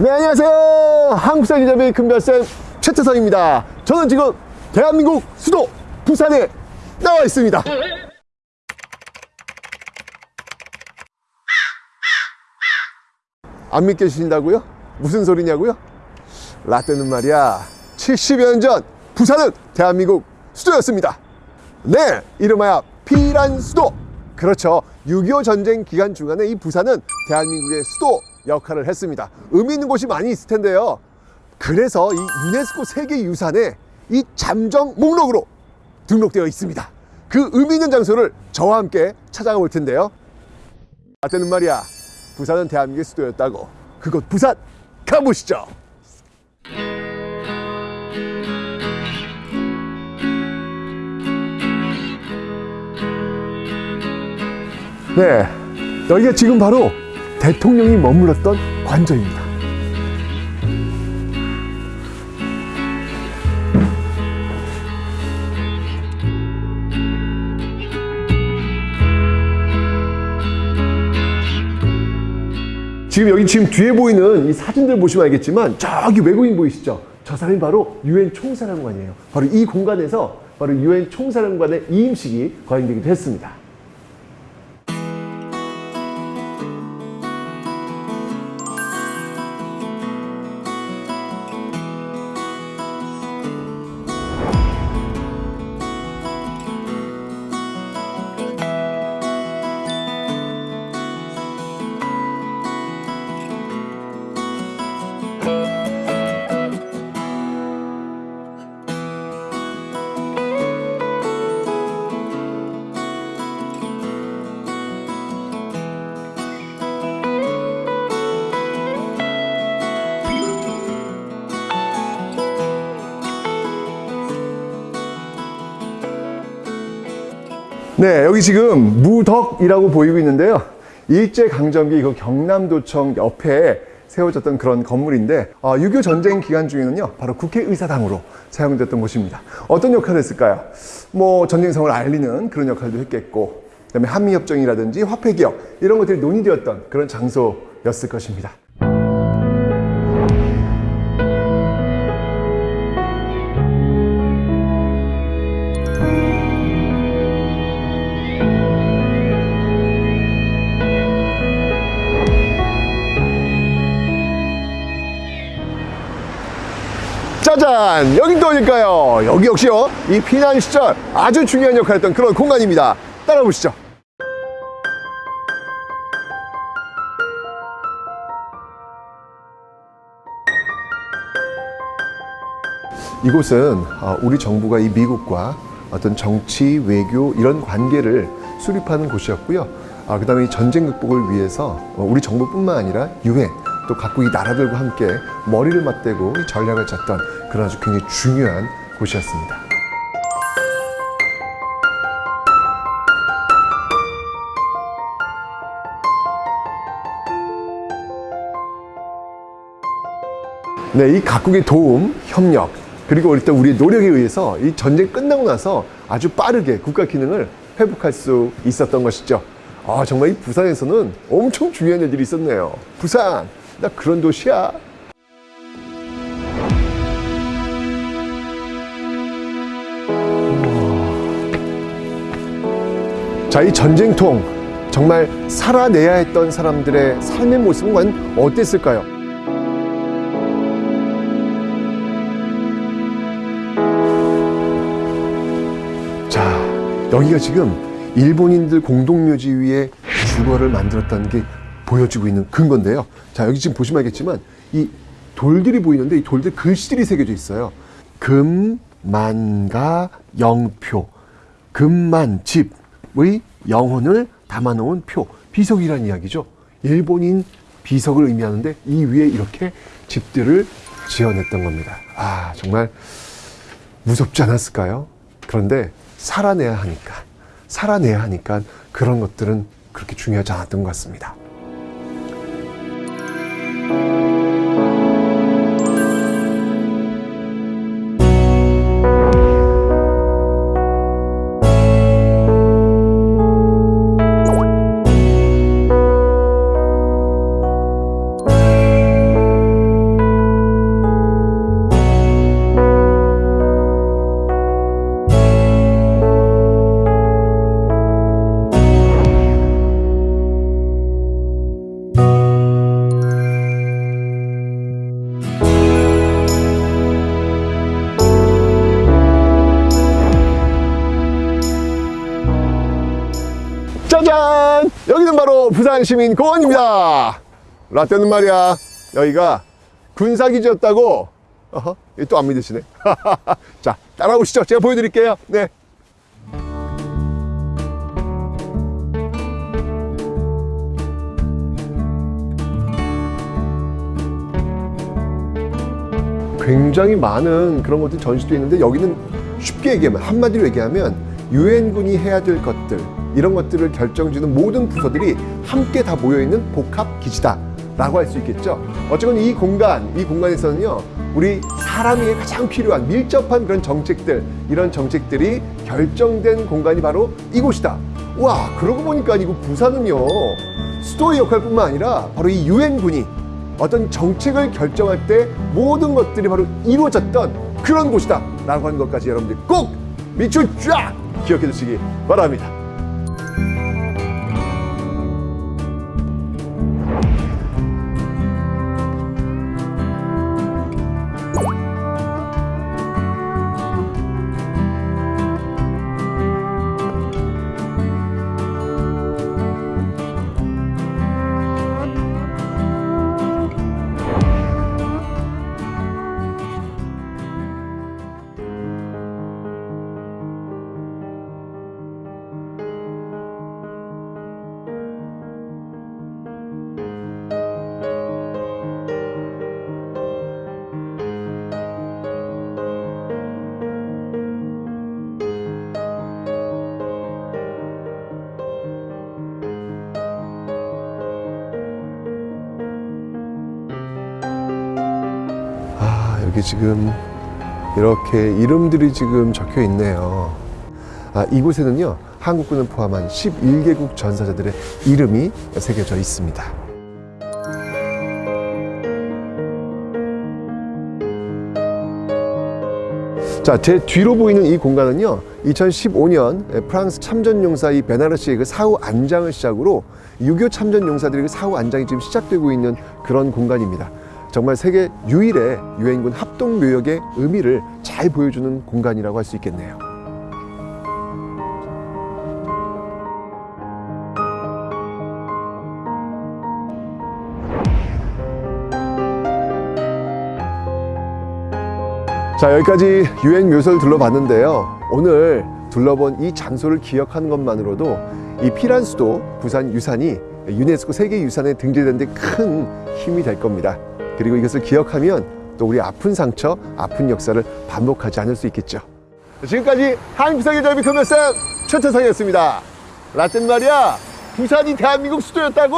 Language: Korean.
네 안녕하세요. 한국산 기자비 금별쌤 최태성입니다. 저는 지금 대한민국 수도 부산에 나와 있습니다. 안 믿겨지신다고요? 무슨 소리냐고요? 라떼는 말이야. 70여 년 전 부산은 대한민국 수도였습니다. 네 이름하여 피란 수도. 그렇죠. 6.25 전쟁 기간 중간에 이 부산은 대한민국의 수도 역할을 했습니다. 의미 있는 곳이 많이 있을 텐데요. 그래서 이 유네스코 세계유산에 이 잠정 목록으로 등록되어 있습니다. 그 의미 있는 장소를 저와 함께 찾아가 볼 텐데요. 라떼는 말이야 부산은 대한민국의 수도였다고. 그곳 부산 가보시죠. 네 여기가 지금 바로 대통령이 머물렀던 관저입니다 지금 여기 지금 뒤에 보이는 이 사진들 보시면 알겠지만 저기 외국인 보이시죠? 저 사람이 바로 유엔 총사령관이에요. 바로 이 공간에서 바로 유엔 총사령관의 이임식이 거행되기도 했습니다. 네, 여기 지금 무덕이라고 보이고 있는데요. 일제강점기 이거 경남도청 옆에 세워졌던 그런 건물인데 어, 6.25 전쟁 기간 중에는요 바로 국회의사당으로 사용됐던 곳입니다 어떤 역할을 했을까요? 뭐 전쟁성을 알리는 그런 역할도 했겠고 그다음에 한미협정이라든지 화폐기업 이런 것들이 논의되었던 그런 장소였을 것입니다 짜잔! 여긴 또 어딜까요. 여기 역시요. 이 피난 시절 아주 중요한 역할을 했던 그런 공간입니다. 따라 보시죠. 이곳은 어, 우리 정부가 이 미국과 어떤 정치, 외교 이런 관계를 수립하는 곳이었고요. 아, 그 다음에 전쟁 극복을 위해서 어, 우리 정부뿐만 아니라 유엔 또 각국의 나라들과 함께 머리를 맞대고 이 전략을 짰던 그런 아주 굉장히 중요한 곳이었습니다. 네, 이 각국의 도움, 협력, 그리고 일단 우리의 노력에 의해서 이 전쟁 끝나고 나서 아주 빠르게 국가 기능을 회복할 수 있었던 것이죠. 아, 정말 이 부산에서는 엄청 중요한 일들이 있었네요. 부산, 나 그런 도시야. 자, 이 전쟁통 정말 살아내야 했던 사람들의 삶의 모습은 어땠을까요? 자, 여기가 지금 일본인들 공동묘지 위에 주거를 만들었다는 게 보여지고 있는 근거인데요. 자, 여기 지금 보시면 알겠지만 이 돌들이 보이는데 이 돌들 글씨들이 새겨져 있어요. 금, 만가, 영표. 금만, 집의 영혼을 담아놓은 표. 비석이라는 이야기죠. 일본인 비석을 의미하는데 이 위에 이렇게 집들을 지어냈던 겁니다. 아, 정말 무섭지 않았을까요? 그런데 살아내야 하니까, 살아내야 하니까 그런 것들은 그렇게 중요하지 않았던 것 같습니다. Thank you. 부산시민 공원입니다. 라떼는 말이야, 여기가 군사기지였다고. 어허, 또 안 믿으시네. 자, 따라오시죠. 제가 보여드릴게요. 네. 굉장히 많은 그런 것들이 전시되어 있는데 여기는 쉽게 얘기하면 한마디로 얘기하면 유엔군이 해야 될 것들 이런 것들을 결정지는 모든 부서들이 함께 다 모여 있는 복합 기지다 라고 할 수 있겠죠. 어쨌건 이 공간 이 공간에서는요 우리 사람이 가장 필요한 밀접한 그런 정책들 이런 정책들이 결정된 공간이 바로 이곳이다. 와 그러고 보니까 이거 부산은요 수도의 역할뿐만 아니라 바로 이 유엔군이 어떤 정책을 결정할 때 모든 것들이 바로 이루어졌던 그런 곳이다 라고 하는 것까지 여러분들 꼭 밑줄 쫙 기억해 두시기 바랍니다 아 여기 지금 이렇게 이름들이 지금 적혀 있네요 아 이곳에는요 한국군을 포함한 11개국 전사자들의 이름이 새겨져 있습니다 자, 제 뒤로 보이는 이 공간은요, 2015년 프랑스 참전용사 이 베나르시의 그 사후 안장을 시작으로 6.25 참전용사들의 그 사후 안장이 지금 시작되고 있는 그런 공간입니다. 정말 세계 유일의 유엔군 합동묘역의 의미를 잘 보여주는 공간이라고 할 수 있겠네요. 자 여기까지 유엔 묘소를 둘러봤는데요 오늘 둘러본 이 장소를 기억하는 것만으로도 이 피란 수도 부산 유산이 유네스코 세계유산에 등재된 데 큰 힘이 될 겁니다 그리고 이것을 기억하면 또 우리 아픈 상처 아픈 역사를 반복하지 않을 수 있겠죠. 지금까지 한국사계 절비 커머스 최태성이었습니다. 라떼는 말이야 부산이 대한민국 수도였다고